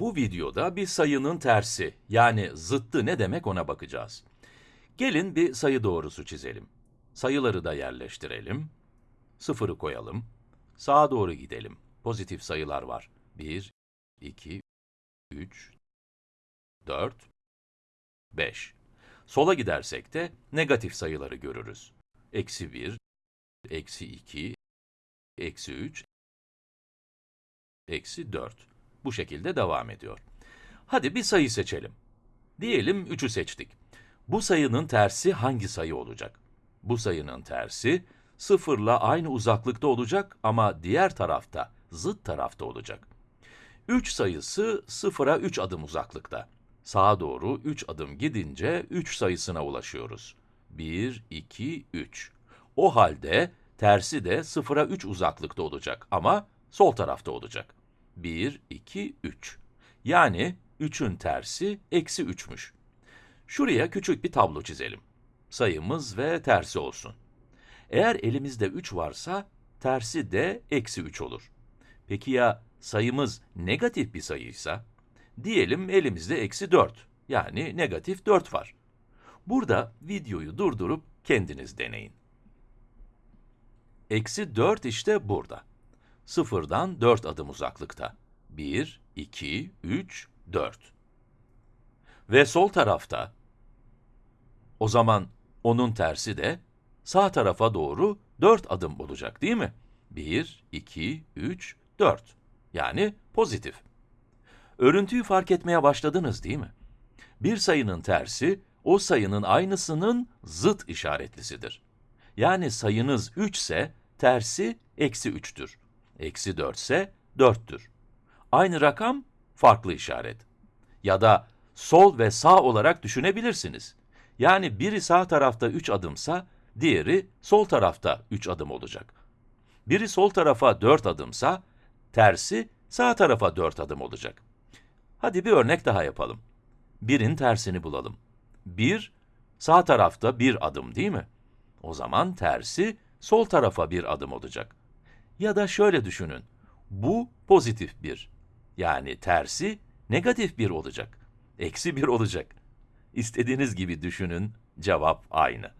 Bu videoda bir sayının tersi, yani zıttı ne demek ona bakacağız. Gelin bir sayı doğrusu çizelim. Sayıları da yerleştirelim. Sıfırı koyalım. Sağa doğru gidelim. Pozitif sayılar var. 1, 2, 3, 4, 5. Sola gidersek de negatif sayıları görürüz. Eksi 1, eksi 2, eksi 3, eksi 4. Bu şekilde devam ediyor. Hadi bir sayı seçelim. Diyelim 3'ü seçtik. Bu sayının tersi hangi sayı olacak? Bu sayının tersi, sıfırla aynı uzaklıkta olacak ama diğer tarafta, zıt tarafta olacak. 3 sayısı sıfıra 3 adım uzaklıkta. Sağa doğru 3 adım gidince 3 sayısına ulaşıyoruz. 1, 2, 3. O halde tersi de sıfıra 3 uzaklıkta olacak ama sol tarafta olacak. 1, 2, 3. Yani 3'ün tersi eksi 3'müş. Şuraya küçük bir tablo çizelim. Sayımız ve tersi olsun. Eğer elimizde 3 varsa, tersi de eksi 3 olur. Peki ya sayımız negatif bir sayıysa? Diyelim elimizde eksi 4, yani negatif 4 var. Burada videoyu durdurup kendiniz deneyin. Eksi 4 işte burada. Sıfırdan 4 adım uzaklıkta. 1, 2, 3, 4. Ve sol tarafta, o zaman onun tersi de sağ tarafa doğru 4 adım olacak değil mi? 1, 2, 3, 4. Yani pozitif. Örüntüyü fark etmeye başladınız değil mi? Bir sayının tersi, o sayının aynısının zıt işaretlisidir. Yani sayınız 3 ise, tersi eksi 3'tür. Eksi 4 ise 4'tür. Aynı rakam, farklı işaret. Ya da sol ve sağ olarak düşünebilirsiniz. Yani biri sağ tarafta 3 adımsa, diğeri sol tarafta 3 adım olacak. Biri sol tarafa 4 adımsa, tersi sağ tarafa 4 adım olacak. Hadi bir örnek daha yapalım. 1'in tersini bulalım. 1, sağ tarafta bir adım değil mi? O zaman tersi sol tarafa bir adım olacak. Ya da şöyle düşünün. Bu pozitif bir. Yani tersi negatif bir olacak. Eksi bir olacak. İstediğiniz gibi düşünün, cevap aynı.